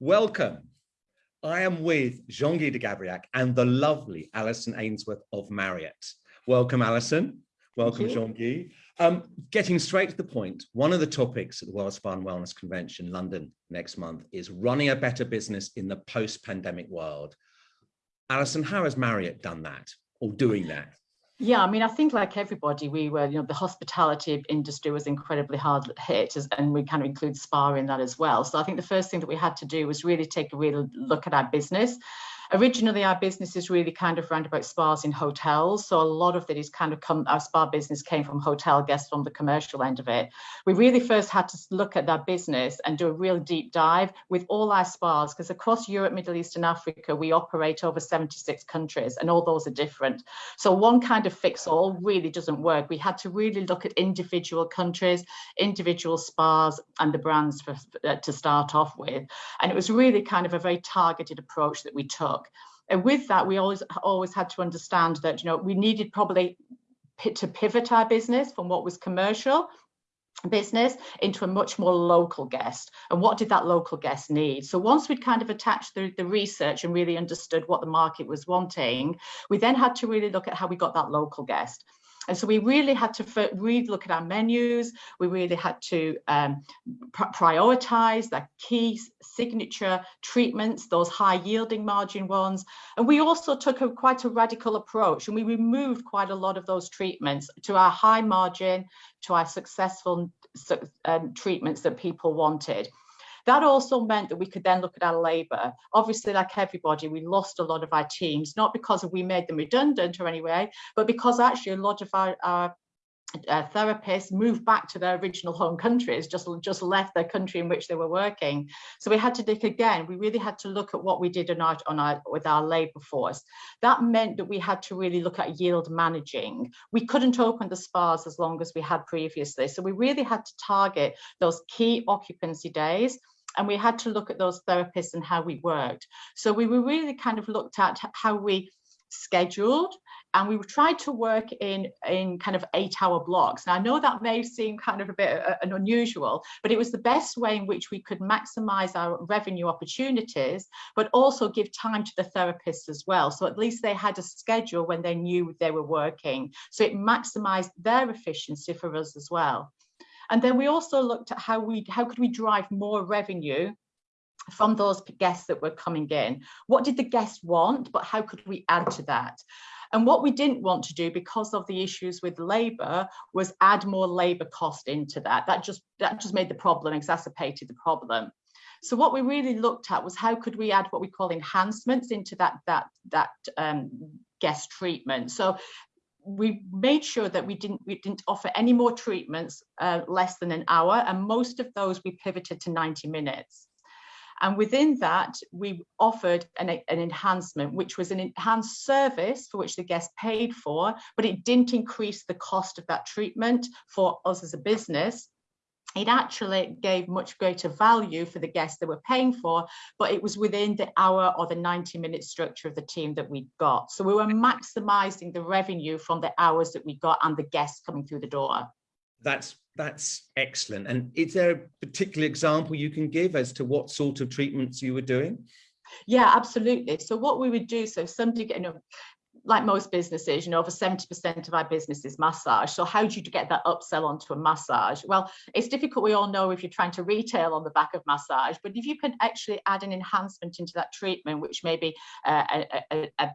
Welcome. I am with Jean-Guy de Gabriac and the lovely Alison Ainsworth of Marriott. Welcome, Alison. Welcome, Jean-Guy. Um, getting straight to the point, one of the topics at the World Spa and Wellness Convention, London, next month, is running a better business in the post-pandemic world. Alison, how has Marriott done that or doing that? Yeah, I mean, I think like everybody, we were, you know, the hospitality industry was incredibly hard hit, and we kind of include spa in that as well. So I think the first thing that we had to do was really take a real look at our business originally our business is really kind of round about spas in hotels so a lot of it is kind of come our spa business came from hotel guests from the commercial end of it. We really first had to look at that business and do a real deep dive with all our spas because across europe middle east and africa we operate over 76 countries and all those are different. So one kind of fix all really doesn't work. We had to really look at individual countries individual spas and the brands for, uh, to start off with. And it was really kind of a very targeted approach that we took and with that, we always always had to understand that you know we needed probably to pivot our business from what was commercial business into a much more local guest. And what did that local guest need? So once we'd kind of attached the, the research and really understood what the market was wanting we then had to really look at how we got that local guest and so we really had to really look at our menus. We really had to um, pr prioritize the key signature treatments, those high yielding margin ones. And we also took a quite a radical approach and we removed quite a lot of those treatments to our high margin, to our successful um, treatments that people wanted. That also meant that we could then look at our labour. Obviously, like everybody, we lost a lot of our teams, not because we made them redundant or anyway, but because actually a lot of our, our uh, therapists moved back to their original home countries, just, just left their country in which they were working. So we had to think again, we really had to look at what we did on our, on our, with our labour force. That meant that we had to really look at yield managing. We couldn't open the spas as long as we had previously. So we really had to target those key occupancy days and we had to look at those therapists and how we worked. So we were really kind of looked at how we scheduled and we tried to work in in kind of eight hour blocks. Now i know that may seem kind of a bit uh, an unusual but it was the best way in which we could maximize our revenue opportunities but also give time to the therapists as well. So at least they had a schedule when they knew they were working. So it maximized their efficiency for us as well and then we also looked at how we how could we drive more revenue from those guests that were coming in. What did the guests want, but how could we add to that? And what we didn't want to do because of the issues with labor was add more labor cost into that. That just that just made the problem, exacerbated the problem. So what we really looked at was how could we add what we call enhancements into that that that um, guest treatment. So we made sure that we didn't we didn't offer any more treatments uh, less than an hour and most of those we pivoted to 90 minutes. And within that we offered an, an enhancement which was an enhanced service for which the guest paid for but it didn't increase the cost of that treatment for us as a business it actually gave much greater value for the guests they were paying for, but it was within the hour or the 90 minute structure of the team that we got. So we were maximizing the revenue from the hours that we got and the guests coming through the door. That's that's excellent. And is there a particular example you can give as to what sort of treatments you were doing? Yeah, absolutely. So what we would do, so somebody, you know, like most businesses, you know, over 70% of our business is massage. So how do you get that upsell onto a massage? Well, it's difficult. We all know if you're trying to retail on the back of massage, but if you can actually add an enhancement into that treatment, which may be uh, a, a, a,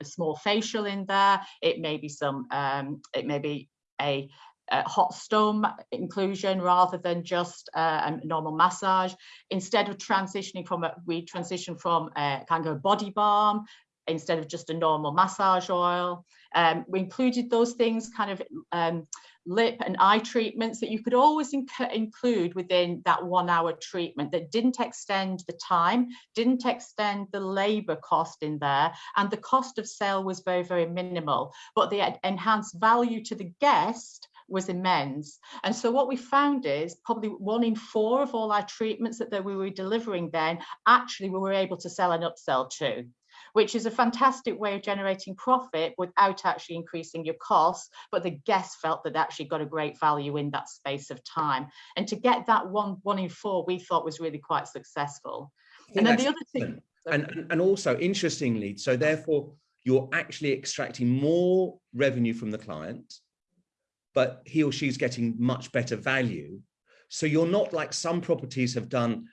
a, small facial in there, it may be some, um, it may be a hot stone inclusion rather than just uh, a normal massage. Instead of transitioning from a, we transition from a kind of a body balm instead of just a normal massage oil. Um, we included those things kind of um, lip and eye treatments that you could always include within that one hour treatment that didn't extend the time, didn't extend the labor cost in there, and the cost of sale was very, very minimal, but the enhanced value to the guest was immense. And so what we found is probably one in four of all our treatments that, that we were delivering then, actually we were able to sell and upsell to which is a fantastic way of generating profit without actually increasing your costs. But the guests felt that actually got a great value in that space of time. And to get that one, one in four, we thought was really quite successful. And then the other thing. And, and also interestingly, so therefore you're actually extracting more revenue from the client, but he or she's getting much better value. So you're not like some properties have done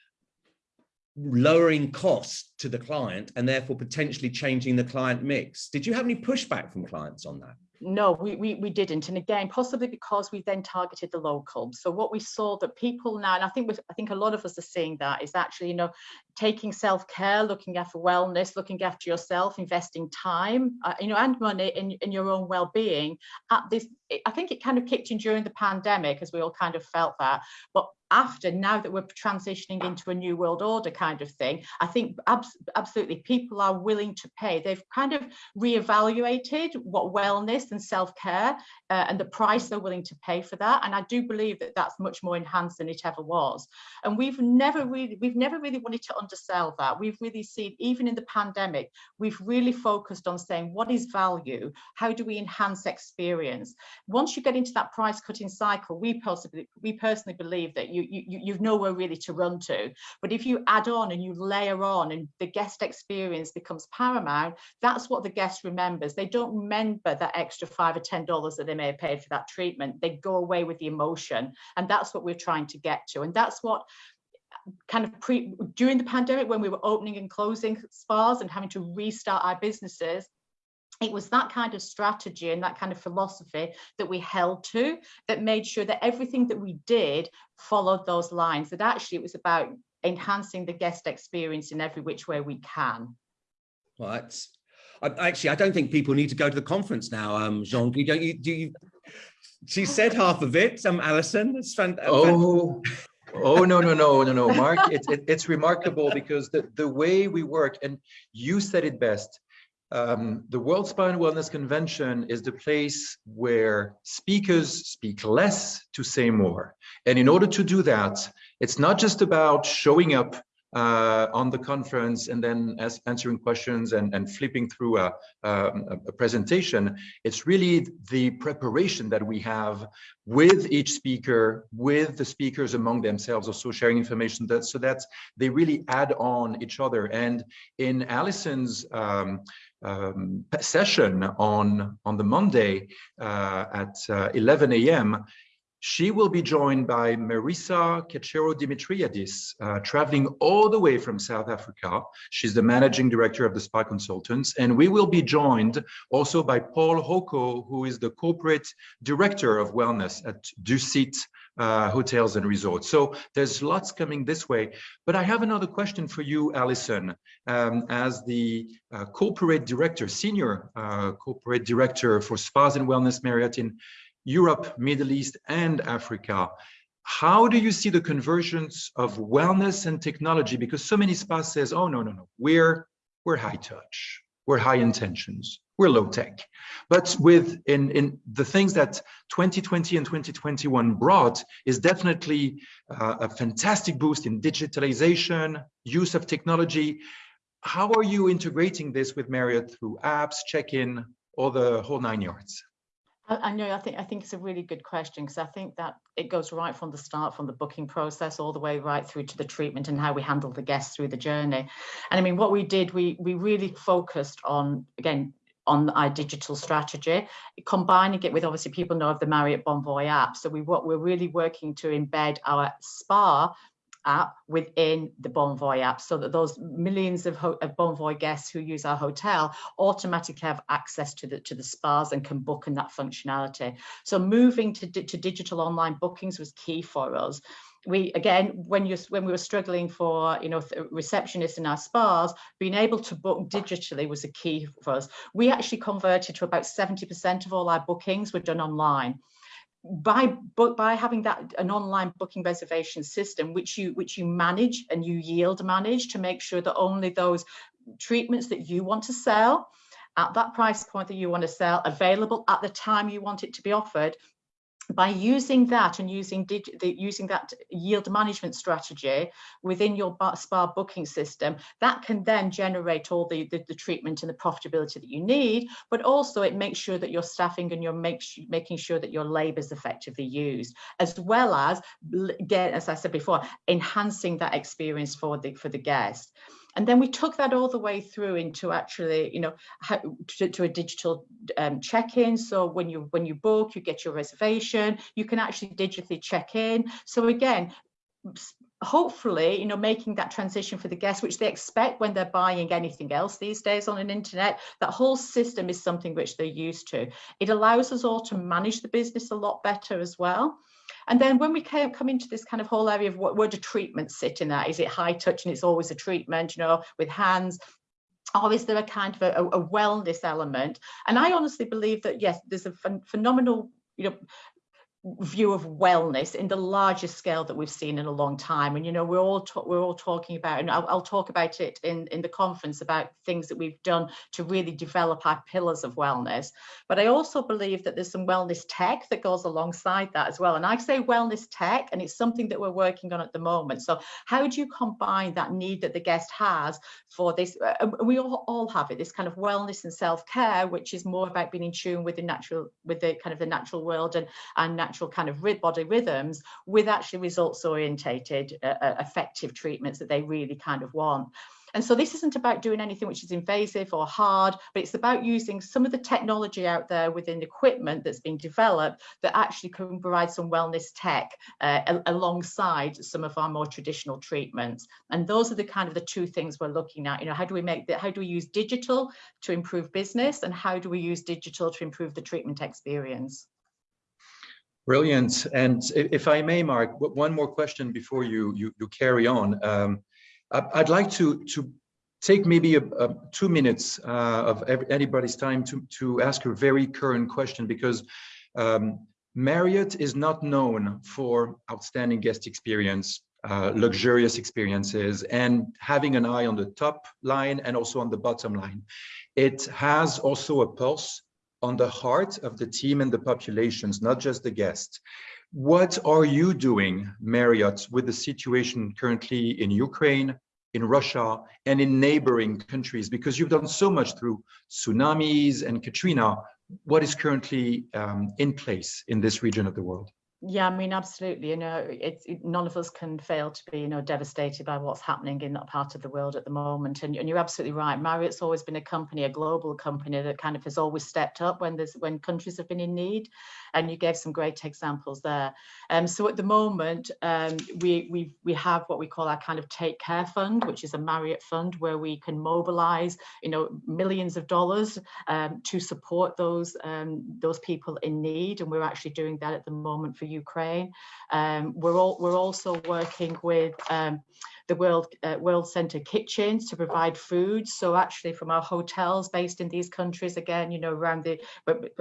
lowering costs to the client and therefore potentially changing the client mix. Did you have any pushback from clients on that? No, we, we, we didn't. And again, possibly because we then targeted the local. So what we saw that people now, and I think I think a lot of us are seeing that is actually, you know, taking self-care, looking after wellness, looking after yourself, investing time, uh, you know, and money in, in your own well-being at this, I think it kind of kicked in during the pandemic as we all kind of felt that. But after now that we're transitioning into a new world order kind of thing i think abs absolutely people are willing to pay. They've kind of reevaluated what wellness and self-care uh, and the price they're willing to pay for that and i do believe that that's much more enhanced than it ever was. And we've never really we've never really wanted to undersell that. We've really seen even in the pandemic we've really focused on saying what is value? How do we enhance experience? Once you get into that price cutting cycle we possibly we personally believe that you, you, you've nowhere really to run to. But if you add on and you layer on and the guest experience becomes paramount, that's what the guest remembers. They don't remember that extra five or $10 that they may have paid for that treatment. They go away with the emotion. And that's what we're trying to get to. And that's what uh, kind of pre during the pandemic when we were opening and closing spas and having to restart our businesses it was that kind of strategy and that kind of philosophy that we held to that made sure that everything that we did followed those lines that actually it was about enhancing the guest experience in every which way we can. Well that's I, actually i don't think people need to go to the conference now um jean. You don't you do you she said half of it um alison. It's fun oh oh no no no no no mark it's it, it's remarkable because the the way we work and you said it best um, the World Spa and Wellness Convention is the place where speakers speak less to say more. And in order to do that, it's not just about showing up uh, on the conference and then answering questions and, and flipping through a, um, a, presentation. It's really the preparation that we have with each speaker, with the speakers among themselves, also sharing information that so that they really add on each other. And in Alison's um, um, session on, on the Monday uh, at uh, 11 a.m., she will be joined by Marisa Kachero Dimitriadis, uh, traveling all the way from South Africa. She's the managing director of the Spa Consultants. And we will be joined also by Paul Hawco, who is the corporate director of wellness at Dusit uh, Hotels and Resorts. So there's lots coming this way. But I have another question for you, Alison, um, as the uh, corporate director, senior uh, corporate director for Spas and Wellness Marriott in Europe, Middle East, and Africa. How do you see the convergence of wellness and technology? Because so many spas says, oh, no, no, no, we're, we're high touch, we're high intentions, we're low tech. But with in, in the things that 2020 and 2021 brought is definitely uh, a fantastic boost in digitalization, use of technology. How are you integrating this with Marriott through apps, check-in, or the whole nine yards? I, know. I think I think it's a really good question because I think that it goes right from the start, from the booking process, all the way right through to the treatment and how we handle the guests through the journey. And I mean, what we did, we we really focused on again on our digital strategy, combining it with obviously people know of the Marriott Bonvoy app. So we what we're really working to embed our spa app within the Bonvoy app so that those millions of, of Bonvoy guests who use our hotel automatically have access to the to the spas and can book in that functionality. So moving to, to digital online bookings was key for us we again when you when we were struggling for you know receptionists in our spas being able to book digitally was a key for us. We actually converted to about 70 percent of all our bookings were done online. By but by having that an online booking reservation system which you which you manage and you yield manage to make sure that only those treatments that you want to sell at that price point that you want to sell available at the time you want it to be offered by using that and using the, using that yield management strategy within your spa booking system, that can then generate all the, the, the, treatment and the profitability that you need, but also it makes sure that your staffing and you're make, making sure that your labor is effectively used, as well as, get, as I said before, enhancing that experience for the, for the guest. And then we took that all the way through into actually, you know, how, to, to, a digital um, check-in. So when you when you book, you get your reservation, you can actually digitally check in. So again, hopefully, you know, making that transition for the guests, which they expect when they're buying anything else these days on an internet, that whole system is something which they're used to. It allows us all to manage the business a lot better as well. And then when we came, come into this kind of whole area of what, where do treatments sit in that? Is it high touch and it's always a treatment, you know, with hands? Or is there a kind of a, a wellness element? And I honestly believe that, yes, there's a ph phenomenal you know view of wellness in the largest scale that we've seen in a long time. And you know we're all we're all talking about and I'll, I'll, talk about it in in the conference about things that we've done to really develop our pillars of wellness. But I also believe that there's some wellness tech that goes alongside that as well. And I say wellness tech and it's something that we're working on at the moment. So how do you combine that need that the guest has for this uh, we all, all have it this kind of wellness and self-care which is more about being in tune with the natural with the kind of the natural world and and natural kind of body rhythms with actually results orientated uh, uh, effective treatments that they really kind of want. And so this isn't about doing anything which is invasive or hard, but it's about using some of the technology out there within equipment that's been developed that actually can provide some wellness tech uh, alongside some of our more traditional treatments. And those are the kind of the two things we're looking at. You know, how do we make that? How do we use digital to improve business, and how do we use digital to improve the treatment experience? Brilliant. And if I may, Mark, one more question before you you, you carry on. Um, I'd like to to take maybe a, a two minutes uh, of anybody's time to to ask a very current question because um, Marriott is not known for outstanding guest experience, uh, luxurious experiences, and having an eye on the top line and also on the bottom line. It has also a pulse on the heart of the team and the populations, not just the guests. What are you doing, Marriott, with the situation currently in Ukraine, in Russia, and in neighboring countries? Because you've done so much through tsunamis and Katrina. What is currently um, in place in this region of the world? Yeah, I mean, absolutely. You know, it's it, none of us can fail to be, you know, devastated by what's happening in that part of the world at the moment. And, and you're absolutely right. Marriott's always been a company, a global company that kind of has always stepped up when there's when countries have been in need. And you gave some great examples there. Um, so at the moment, um, we we we have what we call our kind of take care fund, which is a Marriott fund where we can mobilize, you know, millions of dollars um, to support those um, those people in need. And we're actually doing that at the moment for Ukraine. Um, we're, all, we're also working with um, the World, uh, World Central Kitchens to provide food. So actually from our hotels based in these countries, again, you know, around the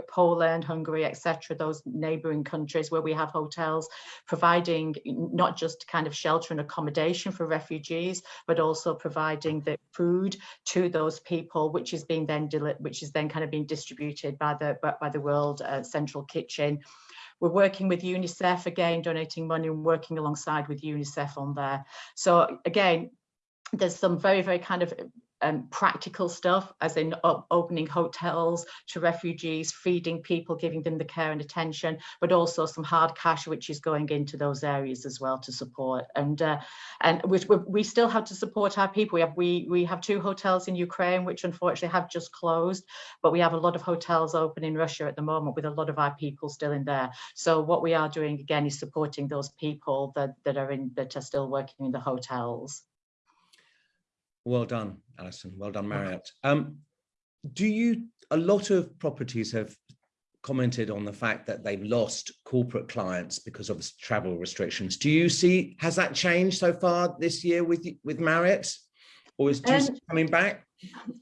Poland, Hungary, etc., those neighbouring countries where we have hotels, providing not just kind of shelter and accommodation for refugees, but also providing the food to those people, which is being then which is then kind of being distributed by the by the World uh, Central Kitchen we're working with UNICEF again, donating money and working alongside with UNICEF on there. So again, there's some very, very kind of um, practical stuff, as in opening hotels to refugees, feeding people, giving them the care and attention, but also some hard cash, which is going into those areas as well to support. And uh, and we, we still have to support our people. We have we we have two hotels in Ukraine, which unfortunately have just closed, but we have a lot of hotels open in Russia at the moment with a lot of our people still in there. So what we are doing again is supporting those people that that are in that are still working in the hotels. Well done, Alison. Well done, Marriott. Um, do you, a lot of properties have commented on the fact that they've lost corporate clients because of travel restrictions. Do you see, has that changed so far this year with, with Marriott? Or is Um, coming back?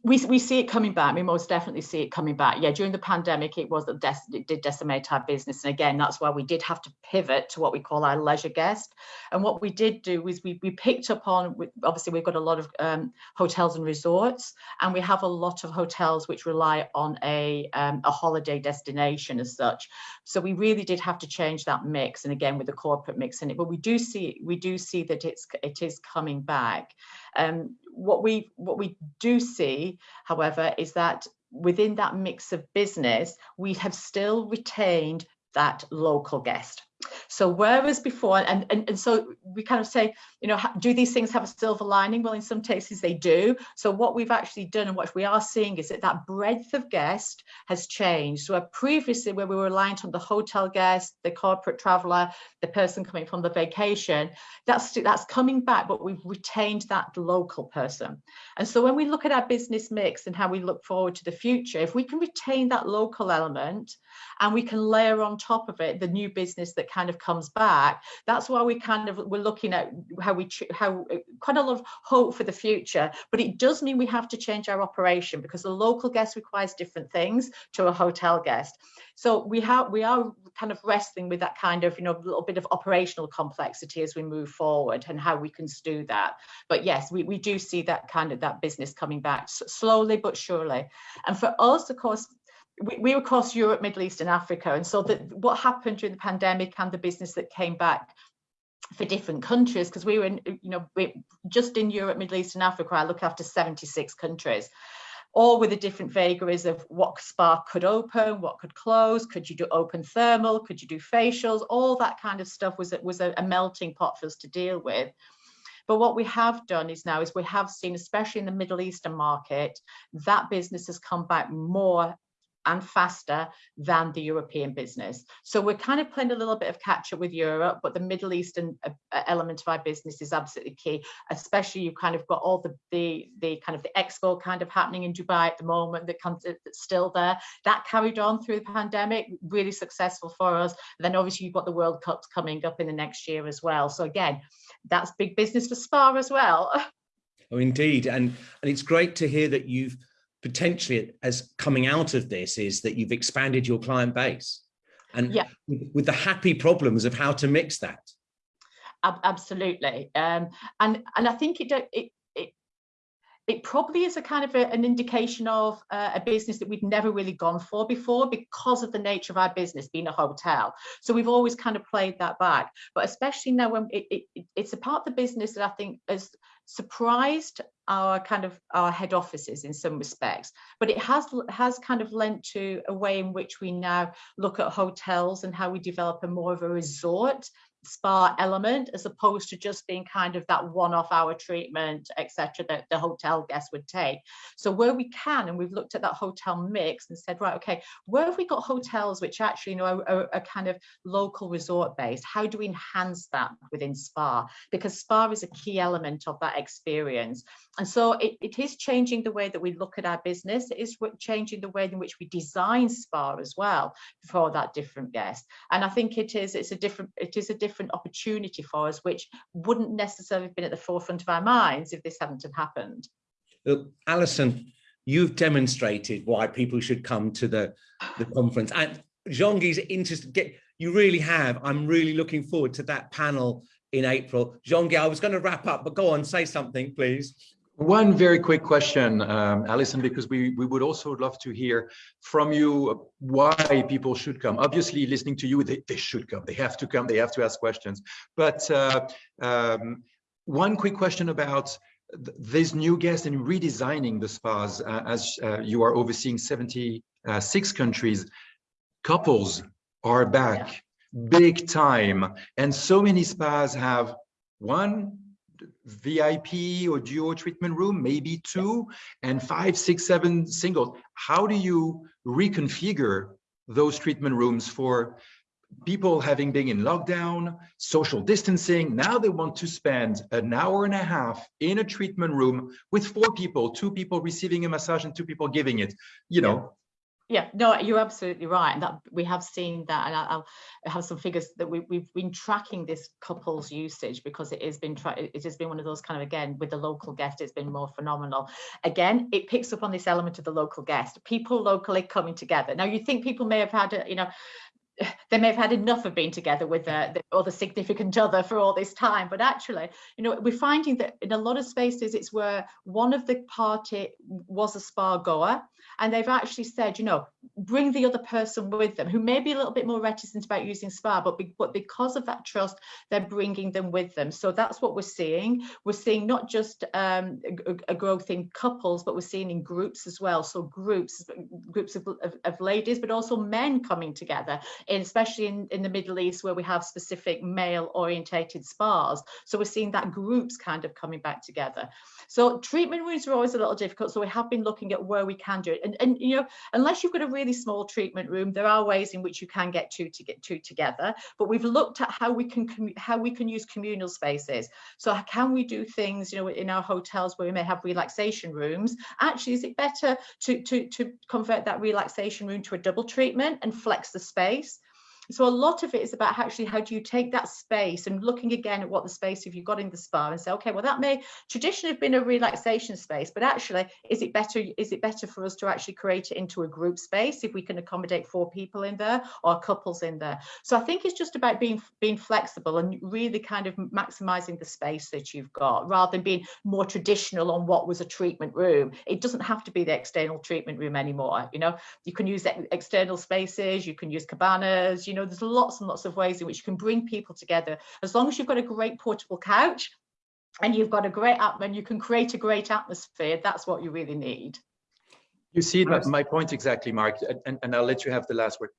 we, we see it coming back. We most definitely see it coming back. Yeah, during the pandemic, it was that it did decimate our business, and again, that's why we did have to pivot to what we call our leisure guest. And what we did do is we we picked up on. Obviously, we've got a lot of um, hotels and resorts, and we have a lot of hotels which rely on a um, a holiday destination as such. So we really did have to change that mix, and again with the corporate mix in it. But we do see we do see that it's it is coming back. Um, what we what we do see, however, is that within that mix of business, we have still retained that local guest. So whereas before, and, and, and so we kind of say, you know, do these things have a silver lining? Well, in some cases they do. So what we've actually done and what we are seeing is that that breadth of guest has changed. So where previously where we were reliant on the hotel guest, the corporate traveler, the person coming from the vacation, that's that's coming back, but we've retained that local person. And so when we look at our business mix and how we look forward to the future, if we can retain that local element and we can layer on top of it the new business that kind of comes back, that's why we kind of we're looking at how we how uh, quite a lot of hope for the future. But it does mean we have to change our operation because the local guest requires different things to a hotel guest. So we have we are kind of wrestling with that kind of you know little bit of operational complexity as we move forward and how we can do that. But yes, we, we do see that kind of that business coming back slowly but surely. And for us, of course, we, we were across Europe, Middle East, and Africa. And so that what happened during the pandemic and the business that came back for different countries, because we were in, you know, we, just in Europe, Middle East, and Africa, I look after 76 countries all with the different vagaries of what spa could open, what could close, could you do open thermal, could you do facials, all that kind of stuff was, was a, a melting pot for us to deal with. But what we have done is now is we have seen, especially in the Middle Eastern market, that business has come back more and faster than the European business. So we're kind of playing a little bit of catch up with Europe, but the Middle Eastern uh, uh, element of our business is absolutely key, especially you've kind of got all the, the, the kind of the expo kind of happening in Dubai at the moment that comes, that's still there. That carried on through the pandemic, really successful for us. And then obviously you've got the World Cups coming up in the next year as well. So again, that's big business for Spa as well. Oh, indeed. And, and it's great to hear that you've potentially, as coming out of this, is that you've expanded your client base and Yeah. with, the happy problems of how to mix that. Ab- absolutely um and and i think it it it, it probably is a kind of a, an indication of uh, a business that we've never really gone for before because of the nature of our business being a hotel so we've always kind of played that back but especially now when it, it- it's a part of the business that i think has surprised our kind of our head offices in some respects. But it has has kind of lent to a way in which we now look at hotels and how we develop a more of a resort spa element as opposed to just being kind of that one-off hour treatment etc that the hotel guest would take. So where we can and we've looked at that hotel mix and said right okay where have we got hotels which actually you know are, are, are kind of local resort based how do we enhance that within spa? Because spa is a key element of that experience. And so it, it is changing the way that we look at our business. It is changing the way in which we design spa as well for that different guest. And i think it is it's a different it is a different opportunity for us which wouldn't necessarily have been at the forefront of our minds if this hadn't have happened Look, Alison, you've demonstrated why people should come to the, the conference. And Jean-Guy's interested, get, you really have. I'm really looking forward to that panel in April. Jean-Guy, I was going to wrap up, but go on, say something, please. One very quick question, um, Alison, because we, we would also love to hear from you why people should come. Obviously, listening to you, they, they should come. They have to come. They have to ask questions. But uh, um, one quick question about th- this new guest and redesigning the spas uh, as uh, you are overseeing 76 countries. Couples are back big time. And so many spas have one VIP or duo treatment room, maybe two, and five, six, seven singles. How do you reconfigure those treatment rooms for people having been in lockdown, social distancing? Now they want to spend an hour and a half in a treatment room with four people, two people receiving a massage and two people giving it. You know, Yeah, no, you're absolutely right. And that we have seen that, and I'll, have some figures that we, we've been tracking this couples usage because it has been it has been one of those kind of again with the local guest, it's been more phenomenal. Again, it picks up on this element of the local guest, people locally coming together. Now, you think people may have had, a, you know, they may have had enough of being together with their, their other significant other for all this time but actually you know we're finding that in a lot of spaces it's where one of the party was a spa goer and they've actually said you know bring the other person with them who may be a little bit more reticent about using spa but, be, but because of that trust they're bringing them with them. So that's what we're seeing. We're seeing not just um, a, a, growth in couples but we're seeing in groups as well. So groups groups of, of, of ladies but also men coming together especially in, in the Middle East where we have specific male orientated spas. So we're seeing that groups kind of coming back together. So treatment rooms are always a little difficult. So we have been looking at where we can do it. And, and you know, unless you've got a really small treatment room, there are ways in which you can get two to get two together. But we've looked at how we can how we can use communal spaces. So can we do things, you know, in our hotels where we may have relaxation rooms? Actually, is it better to to to convert that relaxation room to a double treatment and flex the space? So a lot of it is about actually how do you take that space and looking again at what the space have you've got in the spa and say, okay, well, that may traditionally have been a relaxation space, but actually, is it better, is it better for us to actually create it into a group space if we can accommodate four people in there or couples in there? So I think it's just about being being flexible and really kind of maximizing the space that you've got rather than being more traditional on what was a treatment room. It doesn't have to be the external treatment room anymore. You know, you can use external spaces, you can use cabanas, you know, there's lots and lots of ways in which you can bring people together. As long as you've got a great portable couch and you've got a great app and you can create a great atmosphere, that's what you really need. You see my point exactly, Mark, and, and I'll let you have the last word.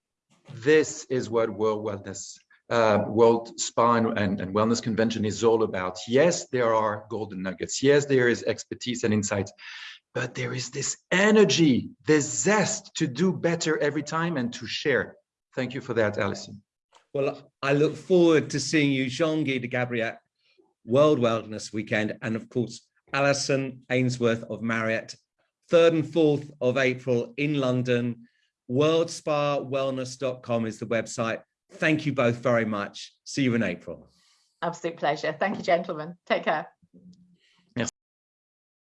This is what World Wellness, uh, World Spa and, and Wellness Convention is all about. Yes, there are golden nuggets. Yes, there is expertise and insights, but there is this energy, this zest to do better every time and to share. Thank you for that, Alison. Well, I look forward to seeing you, Jean-Guy de Gabriac, World Wellness Weekend, and of course, Alison Ainsworth of Marriott, 3rd and 4th of April in London. WorldSpaWellness.com is the website. Thank you both very much. See you in April. Absolute pleasure. Thank you, gentlemen. Take care.